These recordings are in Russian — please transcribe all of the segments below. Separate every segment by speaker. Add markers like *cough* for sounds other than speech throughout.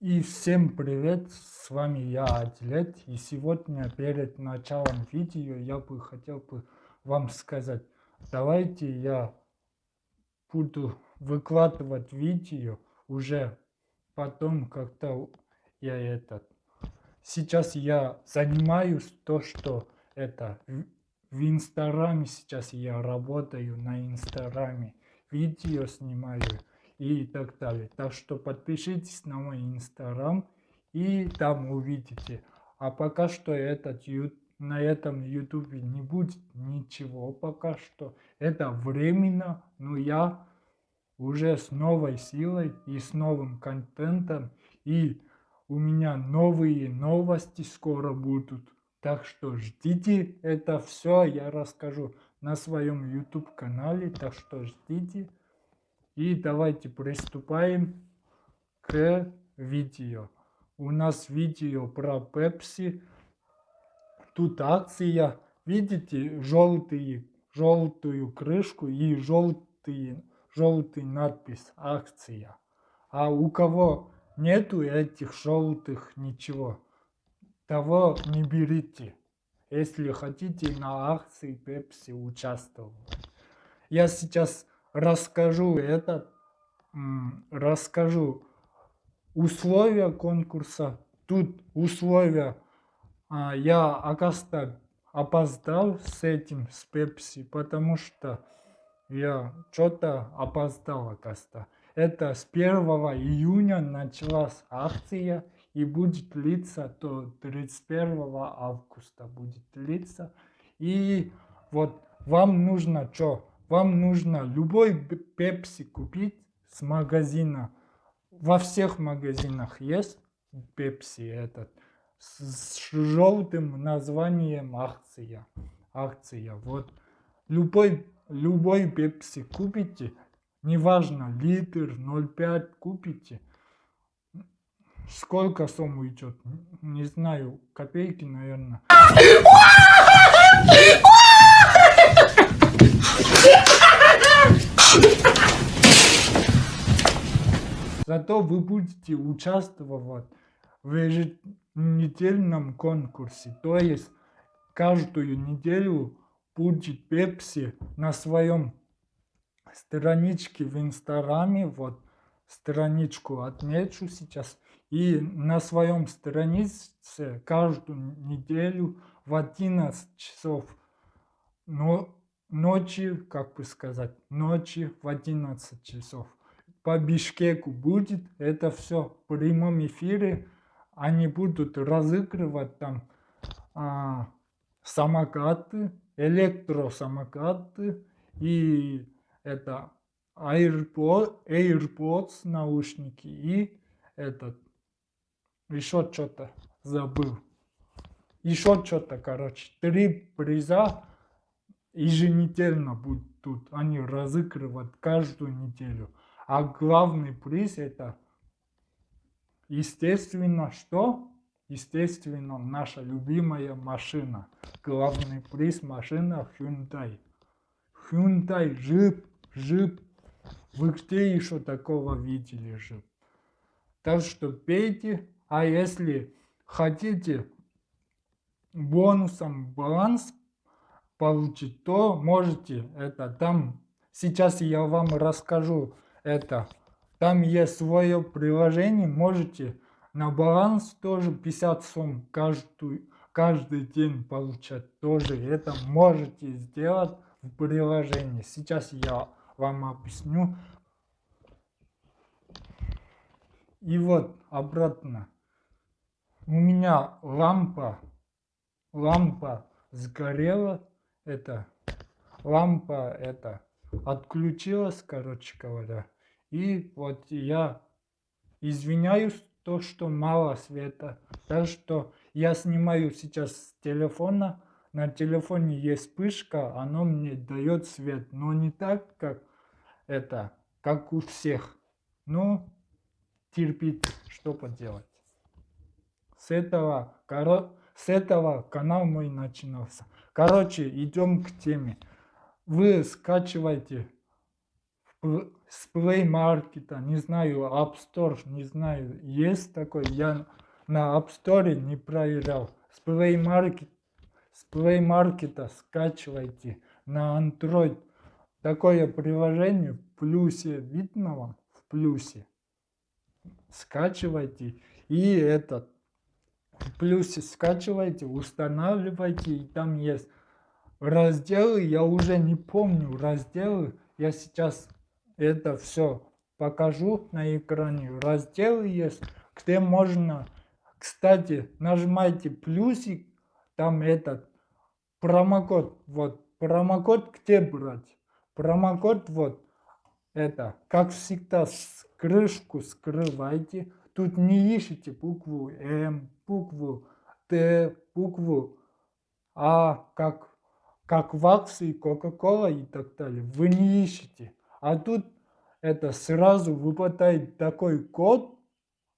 Speaker 1: И всем привет, с вами я, Атлет, и сегодня перед началом видео я бы хотел бы вам сказать, давайте я буду выкладывать видео уже потом, когда я этот... Сейчас я занимаюсь то, что это в Инстаграме, сейчас я работаю на Инстаграме, видео снимаю и так далее. Так что подпишитесь на мой инстаграм и там увидите. А пока что этот на этом ютубе не будет ничего пока что. Это временно, но я уже с новой силой и с новым контентом. И у меня новые новости скоро будут. Так что ждите это все, я расскажу на своем YouTube канале. Так что ждите. И давайте приступаем к видео. У нас видео про Пепси. Тут акция. Видите желтые, желтую крышку и желтый, желтый надпись акция. А у кого нету этих желтых ничего, того не берите, если хотите на акции Пепси участвовать. Я сейчас расскажу это, расскажу условия конкурса. Тут условия, а, я, оказывается, опоздал с этим, с Пепси, потому что я что-то опоздал, оказывается. Это с 1 июня началась акция и будет длиться до 31 августа будет длиться. И вот вам нужно что? Вам нужно любой пепси купить с магазина. Во всех магазинах есть пепси этот с желтым названием акция. Акция. Вот любой, любой пепси купите, неважно, литр, 0,5 купите. Сколько сумм уйдет? Не знаю, копейки, наверное. *laughs* *laughs* Зато вы будете участвовать в еженедельном конкурсе. То есть каждую неделю будет Пепси на своем страничке в Инстаграме. Вот страничку отмечу сейчас. И на своем странице каждую неделю в 11 часов но ночи, как бы сказать, ночи в 11 часов по Бишкеку будет. Это все в прямом эфире. Они будут разыгрывать там а, самокаты, электросамокаты и это AirPods, AirPods наушники и этот еще что-то забыл. Еще что-то, короче. Три приза еженедельно будут тут. Они разыгрывают каждую неделю. А главный приз это, естественно, что? Естественно, наша любимая машина. Главный приз машина Hyundai. Hyundai, джип, джип. Вы где еще такого видели джип? Так что пейте. А если хотите бонусом баланс получить, то можете это там. Сейчас я вам расскажу это. Там есть свое приложение, можете на баланс тоже 50 сумм каждую, каждый день получать. Тоже это можете сделать в приложении. Сейчас я вам объясню. И вот обратно. У меня лампа, лампа сгорела. Это лампа это отключилась, короче говоря. И вот я извиняюсь, то, что мало света. Так что я снимаю сейчас с телефона. На телефоне есть вспышка, оно мне дает свет. Но не так, как это, как у всех. Ну, терпит, что поделать. С этого, коро... с этого канал мой начинался. Короче, идем к теме. Вы скачивайте с Play Market, не знаю, App Store, не знаю, есть такой, я на App Store не проверял. С Play Market, с Play Market скачивайте на Android. Такое приложение в плюсе видно вам, в плюсе. Скачивайте и этот в плюсе скачивайте, устанавливайте и там есть разделы, я уже не помню разделы, я сейчас это все покажу на экране. Разделы есть, где можно, кстати, нажимайте плюсик, там этот промокод, вот, промокод где брать? Промокод вот, это, как всегда, с крышку скрывайте, тут не ищите букву М, букву Т, букву А, как, как в акции Coca-Cola и так далее, вы не ищете. А тут это сразу выпадает такой код,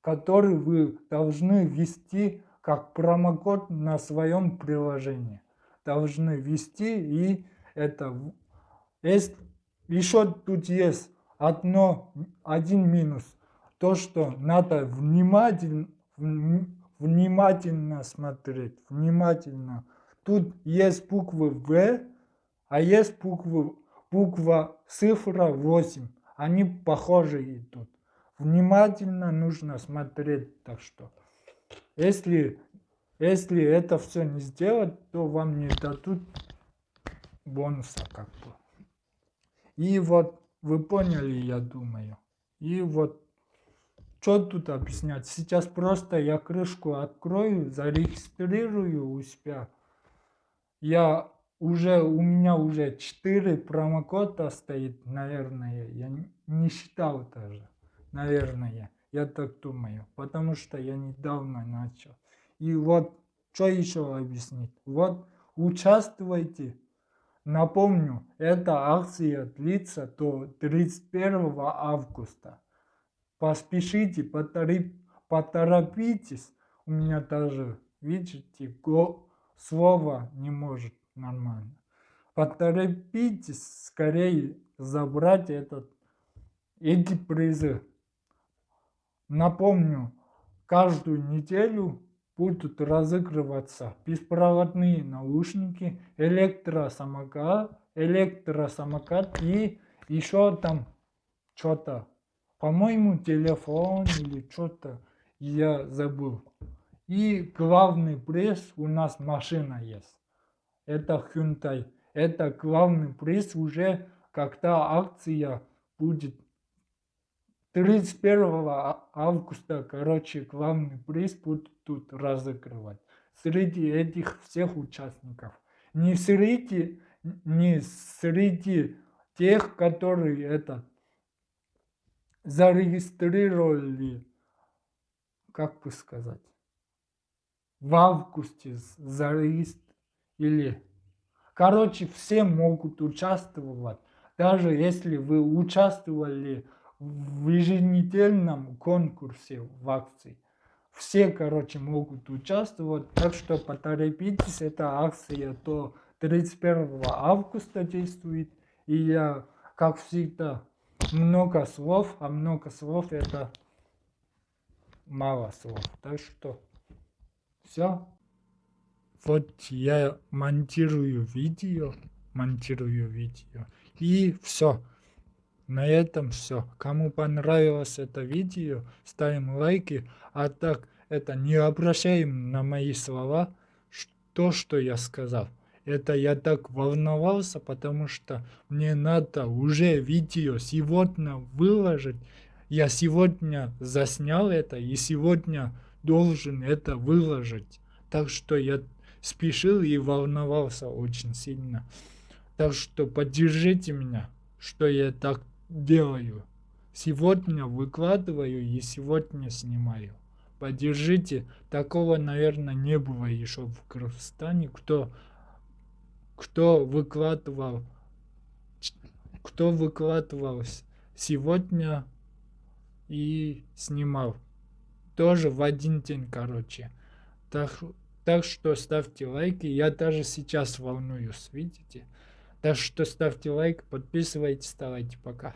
Speaker 1: который вы должны ввести как промокод на своем приложении. Должны ввести и это... Есть, еще тут есть одно, один минус. То, что надо внимательно, внимательно смотреть, внимательно. Тут есть буквы В, а есть буквы буква цифра 8. Они похожи идут. Внимательно нужно смотреть, так что. Если, если это все не сделать, то вам не дадут бонуса как бы. И вот вы поняли, я думаю. И вот что тут объяснять? Сейчас просто я крышку открою, зарегистрирую у себя. Я уже у меня уже 4 промокода стоит, наверное, я не считал даже, наверное, я так думаю, потому что я недавно начал. И вот, что еще объяснить? Вот, участвуйте. Напомню, эта акция длится до 31 августа. Поспешите, поторопитесь. У меня даже, видите, го, слова не может нормально. Поторопитесь скорее забрать этот, эти призы. Напомню, каждую неделю будут разыгрываться беспроводные наушники, электросамокат, электросамокат и еще там что-то, по-моему, телефон или что-то, я забыл. И главный приз у нас машина есть это Hyundai. Это главный приз уже, когда акция будет 31 августа, короче, главный приз будут тут разыгрывать. Среди этих всех участников. Не среди, не среди тех, которые это зарегистрировали, как бы сказать, в августе зарегистрировали или... Короче, все могут участвовать. Даже если вы участвовали в еженедельном конкурсе в акции. Все, короче, могут участвовать. Так что поторопитесь, эта акция до 31 августа действует. И я, как всегда, много слов, а много слов это мало слов. Так что все. Вот я монтирую видео, монтирую видео. И все. На этом все. Кому понравилось это видео, ставим лайки. А так, это не обращаем на мои слова, то, что я сказал. Это я так волновался, потому что мне надо уже видео сегодня выложить. Я сегодня заснял это и сегодня должен это выложить. Так что я спешил и волновался очень сильно. Так что поддержите меня, что я так делаю. Сегодня выкладываю и сегодня снимаю. Поддержите. Такого, наверное, не было еще в Кыргызстане, кто, кто выкладывал, кто выкладывал сегодня и снимал. Тоже в один день, короче. Так, так что ставьте лайки. Я даже сейчас волнуюсь, видите? Так что ставьте лайк, подписывайтесь, ставайте. Пока.